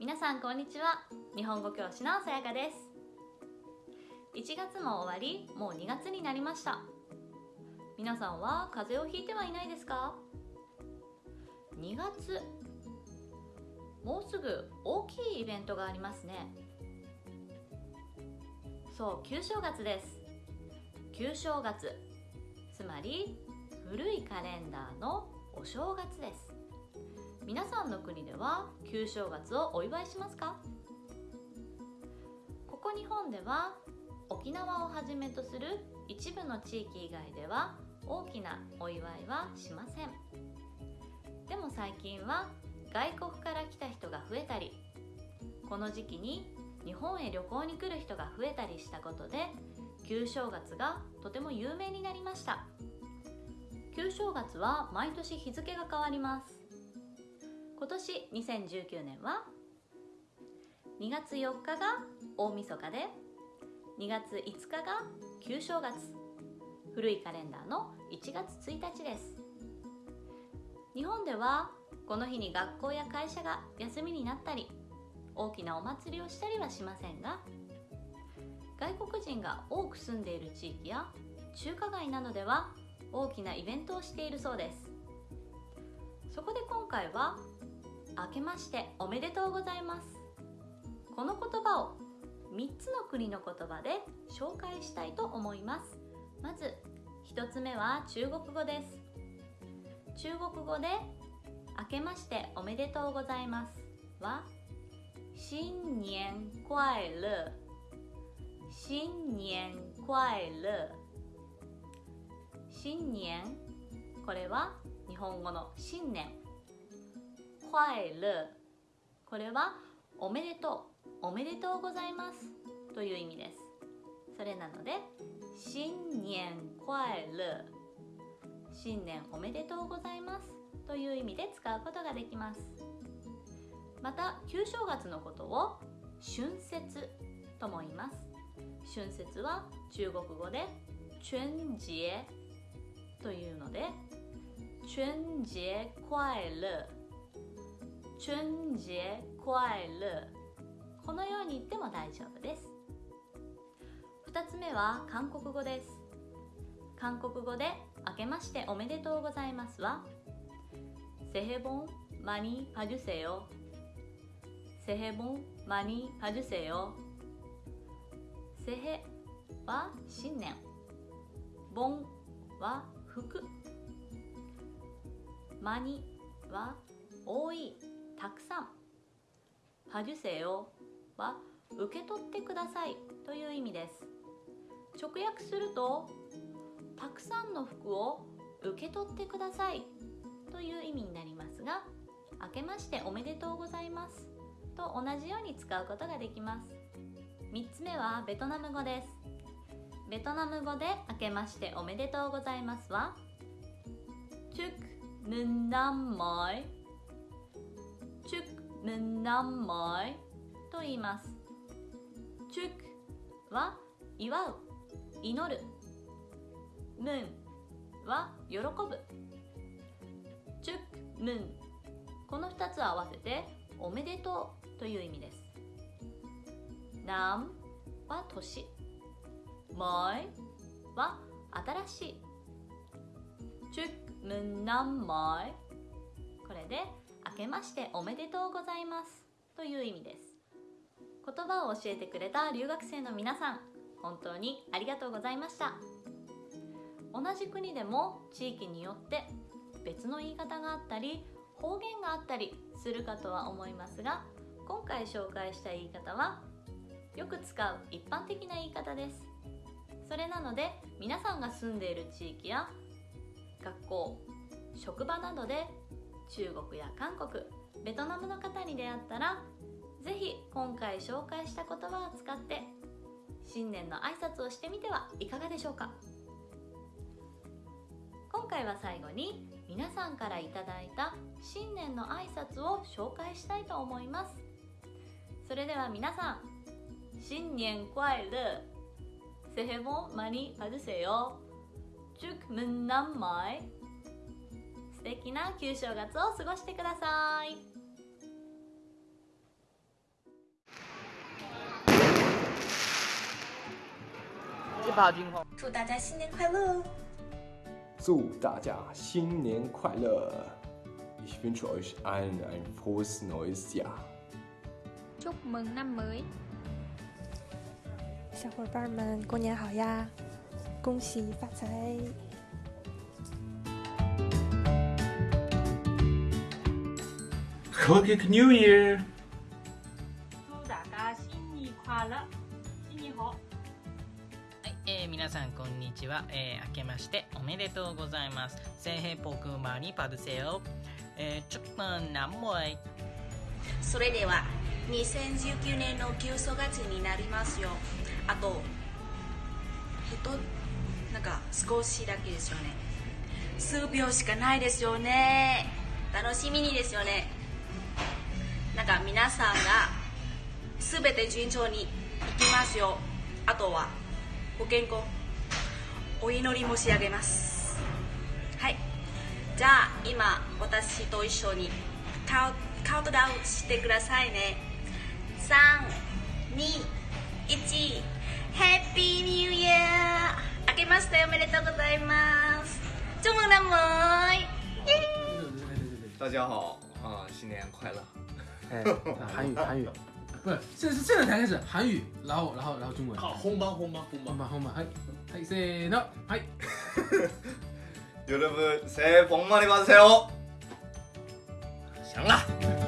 皆さんこんにちは。日本語教師のさやかです。1月も終わりもう2月になりました。皆さんは風邪をひいてはいないですか？2月。もうすぐ大きいイベントがありますね。そう旧正月です。旧正月。つまり古いカレンダーのお正月です。皆さんの国では旧正月をお祝いしますか？ここ日本では沖縄をはじめとする一部の地域以外では大きなお祝いはしません。でも最近は外国から来た人が増えたりこの時期に日本へ旅行に来る人が増えたりしたことで旧正月がとても有名になりました。旧正月は毎年日付が変わります。今年2019年は2月4日が大晦日で2月5日が旧正月。古いカレンダーの1月1日です。日本ではこの日に学校や会社が休みになったり大きなお祭りをしたりはしませんが外国人が多く住んでいる地域や中華街などでは大きなイベントをしているそうです。そこで今回は「明けましておめでとうございます」この言葉を3つの国の言葉で紹介したいと思います。まず1つ目は中国語です。中国語で「明けましておめでとうございます」は「新年快乐」新年快乐。新年？これは日本語の新年。快乐これはおめでとう。おめでとうございます。という意味です。それなので新年快乐新年おめでとうございます。という意味で使うことができます。また旧正月のことを春節とも言います。春節は中国語で春節というので春節快乐春節快乐。このように言っても大丈夫です。2つ目は韓国語です。韓国語で明けましておめでとうございますはセヘボンマニパジュセヨセヘボンマニパジュセヨセヘは新年。ボンは服マニは多い。たくさん。받으세요は受け取ってくださいという意味です。直訳するとたくさんの服を受け取ってくださいという意味になりますが明けましておめでとうございます。と同じように使うことができます。3つ目はベトナム語です。ベトナム語で明けましておめでとうございますはチュクムンナンマイ。むんなんまいと言います。チュクは祝う、祈る。むんは喜ぶ。チュクむん。この2つを合わせておめでとうという意味です。なんは年。まいは新しい。チュクむんなんまい。これでけましておめでとうございます。という意味です。言葉を教えてくれた留学生の皆さん本当にありがとうございました。同じ国でも地域によって別の言い方があったり方言があったりするかとは思いますが今回紹介した言い方はよく使う一般的な言い方です。それなので皆さんが住んでいる地域や学校職場などで中国や韓国ベトナムの方に出会ったら是非今回紹介した言葉を使って新年の挨拶をしてみてはいかがでしょうか今回は最後に皆さんからいただいた新年の挨拶を紹介したいと思いますそれでは皆さん新年快乐새해복많이받으세요祝문남말 素敵な旧正月を過ごしてください祝大家新年快乐！祝大家新年快乐！Ich wünsche euch allen ein frohes neues Jahr. Chúc mừng năm mới! 小伙伴们，过年好呀！恭喜发财！Kogic New Year! 祝大家新年快乐新年好。えー、皆さんこんにちは、えー、明けましておめでとうございます。聖に、えー、ちょっと何もい。それでは2019年の旧正月になりますよ。あととなんか少しだけですよね。数秒しかないですよね。楽しみにですよね。なんか皆さんが全て順調にいきますよ。あとはご健康お祈り申し上げます。はい。じゃあ今私と一緒にカウカウントダウンしてくださいね。321ヘッピーニューイヤー明けましておめでとうございます。祝梦大家好。啊，新年快乐！哎，韩语韩语，不是，现在是现在才开始韩语，然后然后然后中文。好，红包红包红包本！番本番はいはいせーのはい。 여러분 새해 복 많이 받으세요. 行了。